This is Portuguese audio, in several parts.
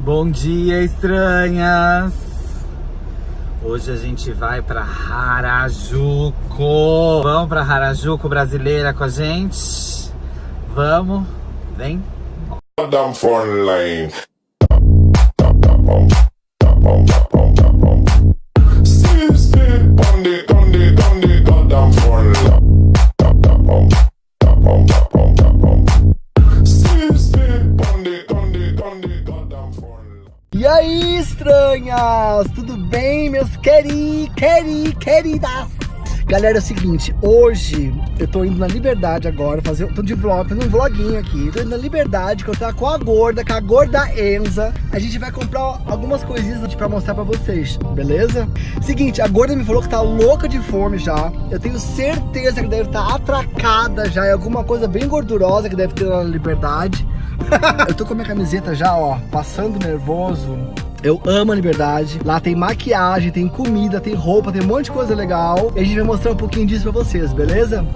Bom dia, estranhas! Hoje a gente vai pra Harajuku. Vamos pra Harajuku brasileira com a gente? Vamos? Vem! E aí, estranhas? Tudo bem, meus queri, queri, queridas? Galera, é o seguinte, hoje eu tô indo na Liberdade agora, fazer, tô de vlog, fazendo um vloguinho aqui. Tô indo na Liberdade, que eu tô com a gorda, com a gorda Enza. A gente vai comprar algumas coisinhas pra mostrar pra vocês, beleza? Seguinte, a gorda me falou que tá louca de fome já. Eu tenho certeza que deve estar tá atracada já em alguma coisa bem gordurosa que deve ter lá na Liberdade. eu tô com a minha camiseta já, ó, passando nervoso. Eu amo a liberdade. Lá tem maquiagem, tem comida, tem roupa, tem um monte de coisa legal. E a gente vai mostrar um pouquinho disso pra vocês, beleza?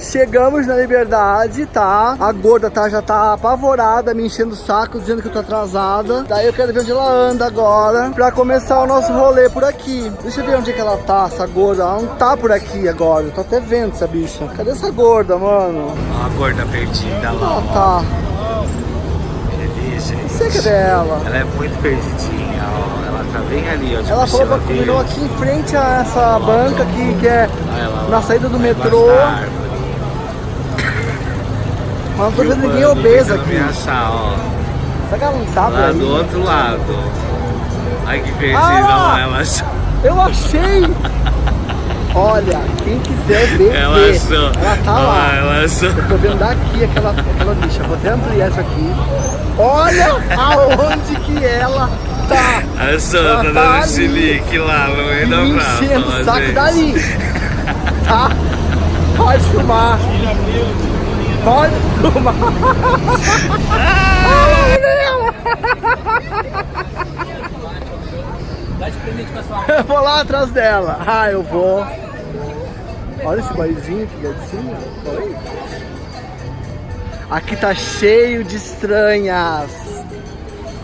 Chegamos na liberdade, tá? A gorda tá, já tá apavorada, me enchendo o saco, dizendo que eu tô atrasada. Daí eu quero ver onde ela anda agora, pra começar o nosso rolê por aqui. Deixa eu ver onde é que ela tá, essa gorda. Ela não tá por aqui agora, eu tô até vendo essa bicha. Cadê essa gorda, mano? Ó a gorda perdida lá, Ela ó. tá. Gente. Sei cadê ela? Ela é muito perdidinha, ó. Ela tá bem ali, ó. De Ela falou pra combinou verde. aqui em frente a essa banca aqui, que é lá. na saída do metrô. Mas não tô vendo ninguém tentando aqui. me achar, ó. Será que ela não tá Lá aí? do outro lado. Ai, que perdida, Ah! ó. Ela achou. Eu achei! Olha, quem quiser ver, Ela vê. achou. Ela tá Ó, lá. Ela achou. Eu tô vendo daqui aquela, aquela bicha. Vou até ampliar isso aqui. Olha aonde que ela tá. Achou, Ela tá dando chilique lá no meio da praça. enchendo o saco gente. dali. Tá? Pode filmar. Pode filmar. Ai, meu. Eu vou lá atrás dela. Ah, eu vou. Olha esse baizinho aqui assim. Oi. Aqui tá cheio de estranhas.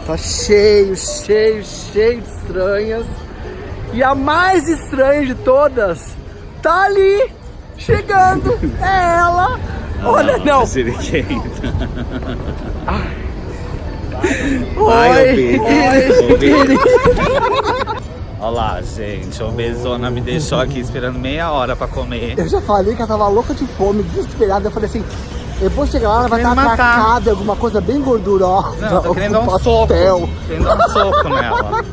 Tá cheio, cheio, cheio de estranhas. E a mais estranha de todas tá ali, chegando. É ela. Olha, não. Siriquenta. Oi, Ai, ô, Pedro. Ô, Pedro. querida. Olha lá, gente. O Bezona me deixou aqui esperando meia hora pra comer. Eu já falei que ela tava louca de fome, desesperada. Eu falei assim, eu vou chegar lá, ela vai estar atracada, alguma coisa bem gordurosa. Não, tô querendo dar um soco. Querendo dar um soco nela.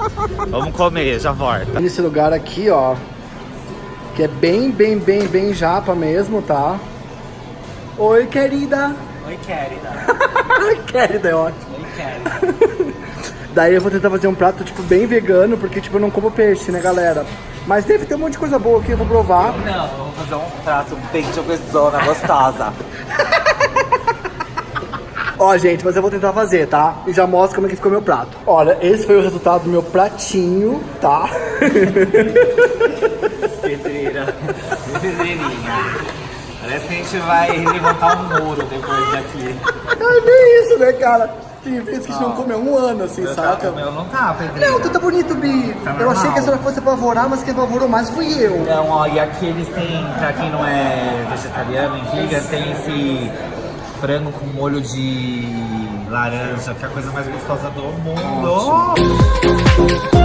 Vamos comer, já volta. Nesse lugar aqui, ó, que é bem, bem, bem, bem japa mesmo, tá? Oi, querida. Oi, querida. Querida, é ótimo. Oi, querida. Daí eu vou tentar fazer um prato, tipo, bem vegano, porque, tipo, eu não como peixe, né, galera? Mas deve ter um monte de coisa boa aqui, eu vou provar. Não, vamos fazer um prato bem de Bezona gostosa. Ó, gente, mas eu vou tentar fazer, tá? E já mostro como é que ficou meu prato. Olha, esse foi o resultado do meu pratinho, tá? Pedreira. Pedreirinha. Parece que a gente vai levantar um muro depois daqui. É bem isso, né, cara? Tem vezes que a gente não come há um ano, assim, saca? O meu não tá, Pedreira. Não, tu tá bonito, Bi. Tá eu achei que a senhora fosse apavorar, mas quem apavorou mais fui eu. Não, ó, e aqui eles têm, pra quem não é vegetariano, em Vegas, tem esse frango com molho de laranja, que é a coisa mais gostosa do mundo. Amo.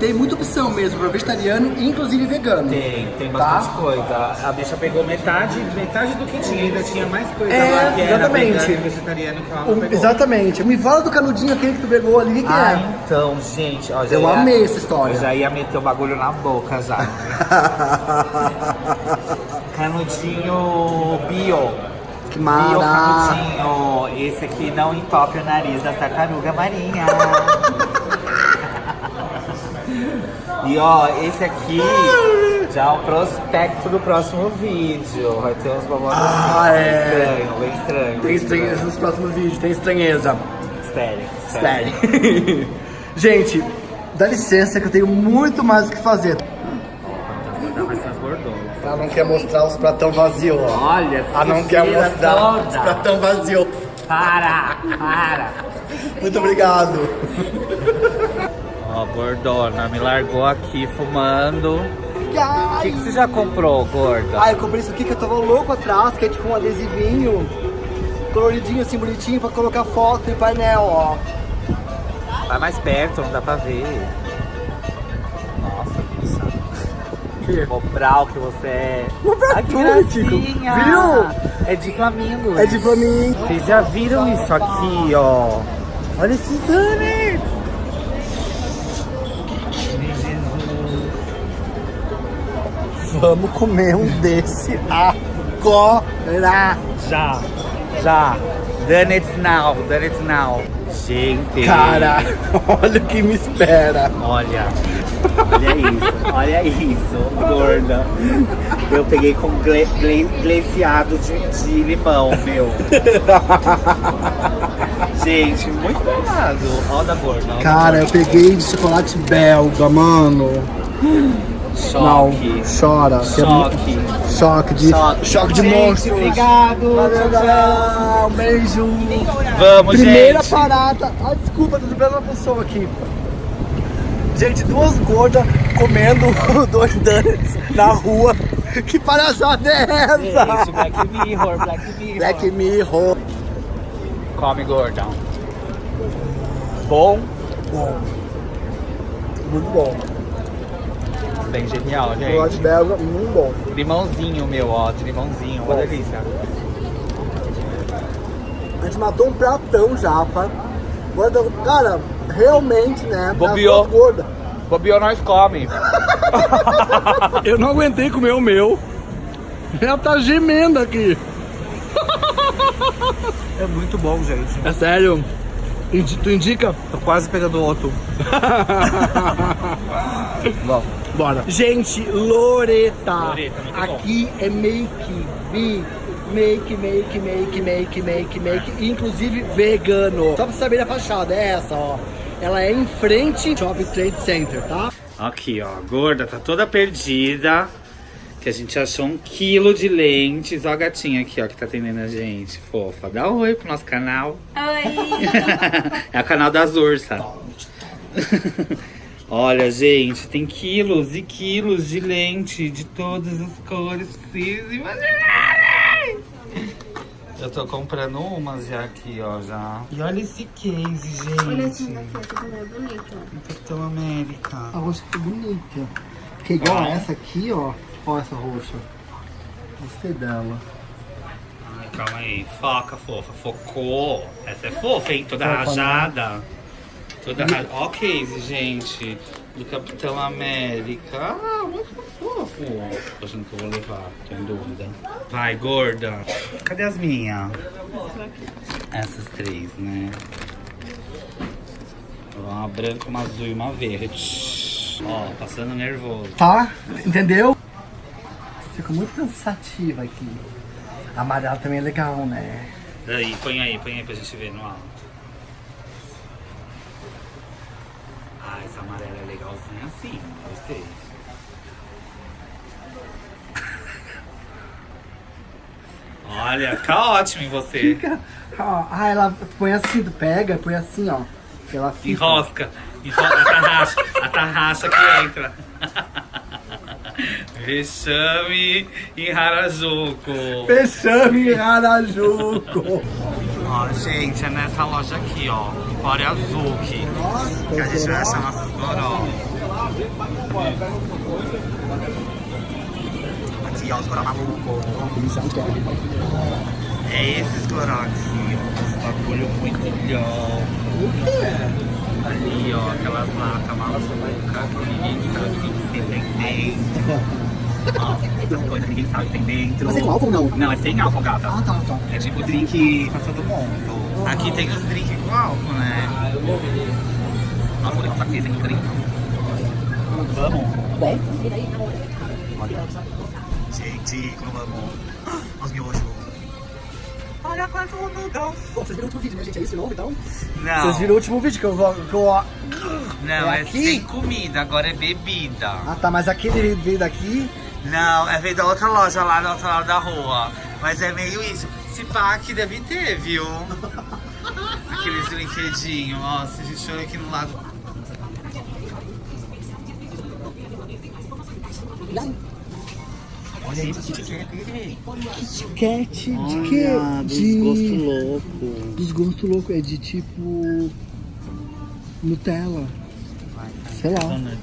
Tem muita opção mesmo pra vegetariano, inclusive vegano. Tem, tem bastante Tá. coisa. A bicha pegou metade, metade do que tinha, ainda tinha mais coisa É, lá que era exatamente. vegano e vegetariano que ela não pegou. exatamente. Me fala do canudinho aquele que tu pegou ali, o que, Ah, é? então, gente, ó, Eu ia- amei essa história. Eu já ia meter o bagulho na boca já. Canudinho bio. Que Bio mara. canudinho. Esse aqui não entope o nariz da tartaruga marinha. E ó, esse aqui Já o prospecto do próximo vídeo. Vai ter uns babados Ah, assim, é. estranho, bem estranho. Tem estranheza nos próximos vídeos, tem estranheza. Sério. Gente, dá licença que eu tenho muito mais o que fazer. Ela não quer mostrar os pratão vazio, ó. Olha, Ela não quer mostrar os toda. pratão vazio. Para, para. Muito obrigado. Ó, gordona, me largou aqui fumando. O que, que você já comprou, gorda? Ai, eu comprei isso aqui que eu tava louco atrás, que é tipo um adesivinho coloridinho assim, bonitinho, pra colocar foto e painel, ó. Vai mais perto, não dá pra ver. Nossa, bicha. Mobral que você é. Mobral Ai, que gracinha. Viu? É de flamingos. É de mim. Vocês já viram isso aqui, ó? Olha esses donuts. Vamos comer um desse agora. Já, já. Donuts now, donuts now. Gente. Cara, olha o que me espera. Olha, olha isso, olha isso, gorda. Eu peguei com gle, gle, glaciado de, de limão, meu. Gente, muito babado. Olha da gorda. Cara, eu peguei de chocolate belga, mano. Choque. Não, chora. é Choque. Choque de, Choque. choque de Gente, monstros. obrigado. Valeu, galera. Um beijo. Vamos, Primeira gente. parada. Desculpa, tô dublando uma pessoa aqui. Gente, duas gordas comendo dois donuts na rua. Que palhaçada é essa? Gente, Black Mirror, Black Mirror. Black Mirror. Come, gordão. Bom, Bom. Muito bom. Bem genial, Chocolate gente. belga, muito bom. Limãozinho, meu, ó, de limãozinho. Uma delícia. A gente matou um pratão já, pá. Gorda, cara, realmente, né? duas gordas. Bobeou, nós come. Eu não aguentei comer o meu. Ela tá gemendo aqui. É muito bom, gente. É sério? Indi- Tu indica? Tô quase pegando outro. Bom. Bora. Gente, Loreta. Loreta, muito bom. Aqui é make, me, make, make, make, make, make, make, inclusive vegano. Só pra saber a fachada, é essa, ó. Ela é em frente ao Shopping Trade Center, tá? Aqui, ó, a gorda tá toda perdida. Que a gente achou um quilo de lentes. Ó a gatinha aqui, ó, que tá atendendo a gente. Fofa. Dá um oi pro nosso canal. Oi! é o canal das ursas. Olha, gente, tem quilos e quilos de lente de todas as cores possíveis e imagináveis. Eu tô comprando umas já aqui, ó, já. E olha esse case, Olha esse gente. daqui, essa cor é bonita. Capitão América. A roxa que bonita. Que é igual a essa aqui, ó. Ó essa roxa. Gostei dela. Ai, calma aí. Foca, fofa. Focou. Essa é fofa, hein? Toda Fofa, né? Toda rajada. Ó, case, gente. Do Capitão América. Ah, muito fofo. Tô achando que eu vou levar. Tô em dúvida. Vai, gorda. Cadê as minhas? Essas três, né? Uma branca, uma azul e uma verde. Ó, passando nervoso. Tá? Entendeu? Fico muito cansativa aqui. A amarela também é legal, né? Aí, põe aí, põe aí pra gente ver no alto. Ah, essa amarela é assim, gostei. Olha, fica ótimo em você. Fica. ó, Ah, ela põe assim, pega, põe assim, ó. Ela fica. Enrosca. Enrosca a tarraxa. A tarraxa que entra. Vexame em Harajuku. Fechame em Harajuku. Ó, gente, é nessa loja aqui, ó. Empório Azuki. Nossa, Que a gente vai achar nossos goró. Aqui, ó, os maluco. É esses ó. Esse bagulho muito legal. Ali, ó, aquelas latas malucas que ninguém sabe o que tem dentro. Ó, essas coisas que ninguém sabe o que tem dentro. Mas é com álcool não? Não, é sem álcool, gata. Ah, tá, tá. É tipo drink pra todo mundo. Aqui tem os drinks com álcool, né? Nossa, vou levar essa aqui sem drink. Vamos? Bom. Olha. Gente, como amo. Os miojos. Olha quanto noodles. Bom, vocês viram o último vídeo, né, gente? É isso novo, então? Não, Vocês viram o último vídeo que eu vou... Que eu... não, É é, aqui? sem comida, agora é bebida. Ah, tá, mas aquele veio daqui... Não, é veio da outra loja lá, da outra lado da rua. Mas é meio isso. Se pá, aqui deve ter, viu? Aqueles brinquedinhos. Nossa, a gente olha aqui no lado. É Cat de quê? Olha, dos de... gosto louco. Dos gostos loucos, é de tipo... Nutella. Sei lá. Donut.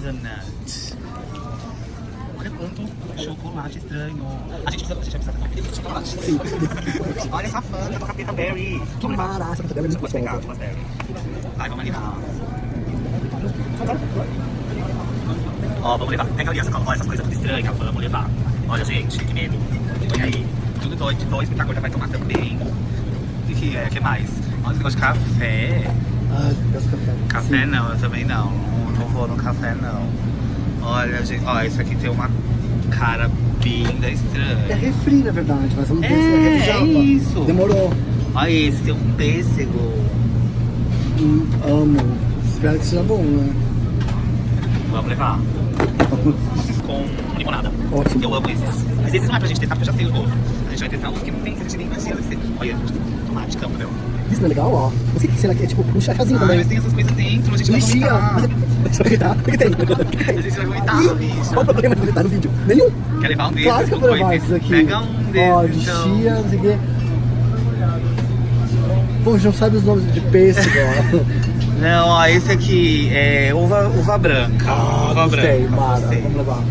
Donut. Olha quanto chocolate estranho. A gente precisa, a gente de chocolate. Sim. Olha essa fanta com capeta berry. Que maravilha, essa é muito gostosa. vou pegar. Vai, vamos ali. Ó, vamos levar. Pega ali essa, ó, essas coisas tudo estranhas. Vamos levar. Olha, gente, que medo. Olha aí. Tudo doido, doido. A gorda vai tomar também. O que é? O que mais? Olha esse negócio de café. Peço café. Café Sim. não, eu também não. Não, vou no café não. Olha, gente, ó, esse aqui tem uma cara bem da É estranha. refri, na verdade, mas vamos ver se É, é refri é isso. Demorou. Olha esse, tem um pêssego. Hum, amo. Espero que seja bom, né? Vamos levar. Com limonada. Ótimo. Eu amo esses. Mas esses não é pra gente testar, porque eu já sei os gols. A gente vai testar uns que não tem, que a gente nem imagina. Vai ser. Olha, tomate, câmbio. Isso não é legal, ó. Não sei o que será que é, tipo, um chacazinho Ah, também. mas tem essas coisas dentro, a gente vai Lixia. vomitar. Mas é- Deixa eu vomitar. O que que tem? Que que? A gente vai vomitar, Ih, bicho. Qual o problema de vomitar no vídeo? Nenhum. Quer levar um desses? Claro que eu vou levar esses aqui. Pega um desses, Ó, então. lixia, não sei o quê. Pô, não sabe os nomes de pêssego, ó. Não, ó, esse aqui é uva, uva branca. uva Ah, Gostei, branca. Mara. gostei. Vamos levar.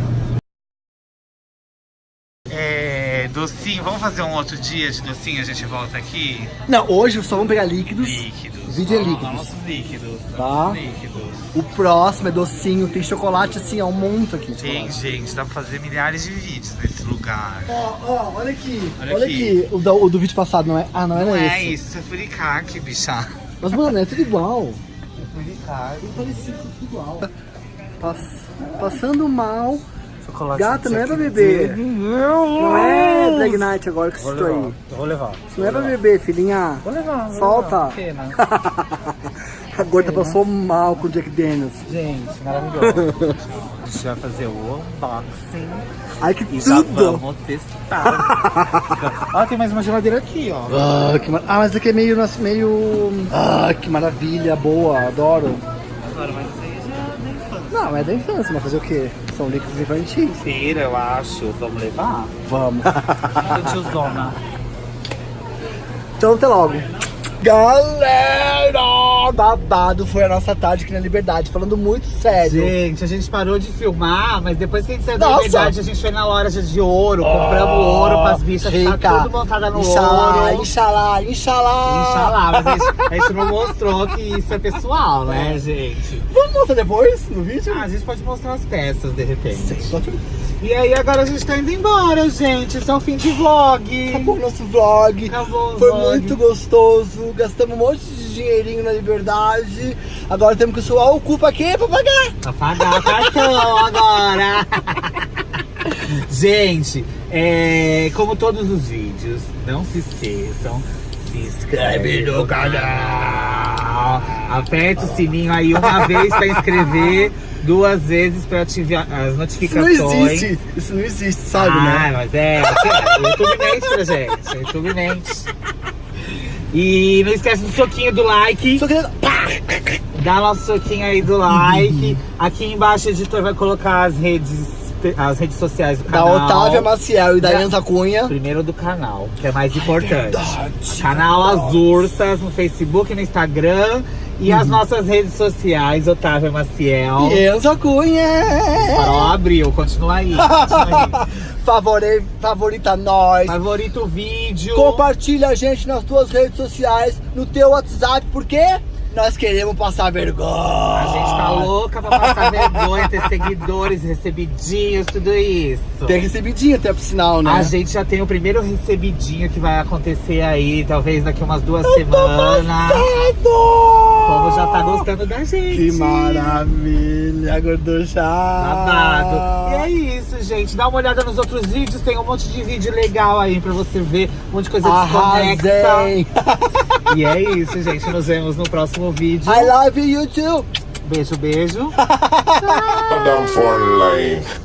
É, docinho, vamos fazer um outro dia de docinho, a gente volta aqui. Não, hoje só vamos pegar líquidos. Líquidos. Vídeo é líquidos. Nossos líquidos. Tá. líquidos. O próximo é docinho, tem chocolate assim, ó, um monte aqui. Tem, gente, dá pra fazer milhares de vídeos nesse lugar. Ó, ó, olha aqui. Olha Olha, aqui. aqui. O, da- o do vídeo passado, não é? Ah, não era Não esse. é isso, isso é furicaque, bicha. Mas, mano, é tudo igual. Furicaque. Tudo parecido, tudo igual. Pass- passando mal. Chocolate. Gata, não é pra beber. Não é Drag Night agora que estou aí. Eu vou levar. Isso não é pra beber, filhinha. Vou levar. vou Solta. levar. A gorda passou mal com o Jack Daniels. Gente, maravilhoso. A gente vai fazer o unboxing Ai, que e já tudo! vamos testar. ó, tem mais uma geladeira aqui, ó. Ah, que mar... ah, mas aqui é meio, nosso- meio... Ah, que maravilha, boa, adoro. Agora, mas isso aí já é da infância. Não, é da infância, mas fazer o quê? São líquidos infantis. Feira, eu acho. Vamos levar? Vamos. Tiozona. Então até logo. Galera, babado foi a nossa tarde aqui na Liberdade, falando muito sério. Gente, a gente parou de filmar, mas depois que a gente saiu da Nossa! liberdade, a gente foi na loja de ouro, compramos ouro pras bichas, Rica. tá tudo montada no Inxalá, ouro. inxalá, inxalá. Inxalá, mas a gente, a gente não mostrou que isso é pessoal, né, gente? Vamos mostrar depois no vídeo? Ah, a gente pode mostrar as peças, de repente. Sim. E aí, agora a gente tá indo embora, gente. Esse é o fim de vlog. Acabou o nosso vlog. Acabou o Foi vlog. muito gostoso. Gastamos um monte de dinheirinho na Liberdade. Agora temos que suar o cu pra quê? Pra pagar. Pra pagar o cartão agora. Gente, é, como todos os vídeos, não se esqueçam. Se inscreve no canal. Aperta o sininho aí uma vez pra inscrever, duas vezes pra ativar as Isso não notificações. existe. Isso não existe, sabe, ah, né? mas é, o YouTube mente pra gente. O YouTube mente. E não esquece do soquinho do like. Só querendo. Dá nosso soquinho aí do like. Aqui embaixo o editor vai colocar as redes, as redes sociais do Da canal. Otávia Maciel e da Da- Enza Cunha. Primeiro do canal, que é mais importante. verdade, canal As Ursas no Facebook, no Instagram. E as nossas redes sociais, Otávia Maciel. E Enza Cunha. Farol abriu, continua aí. Continua aí. Favore, favorita nós. Favorita o vídeo. Compartilha a gente nas tuas redes sociais, no teu WhatsApp, por quê? Nós queremos passar vergonha. A gente tá louca pra passar vergonha, ter seguidores, recebidinhos, tudo isso. Tem recebidinho até pro sinal, né? A gente já tem o primeiro recebidinho que vai acontecer aí, talvez daqui umas duas semanas. O povo já tá gostando da gente. Que maravilha, gorducha. Babado. E é isso, gente. Dá uma olhada nos outros vídeos. Tem um monte de vídeo legal aí pra você ver. Um monte de coisa desconexa. Arrasei. E é isso, gente. Nos vemos no próximo vídeo. I love you, too. Beijo, beijo. Down for life.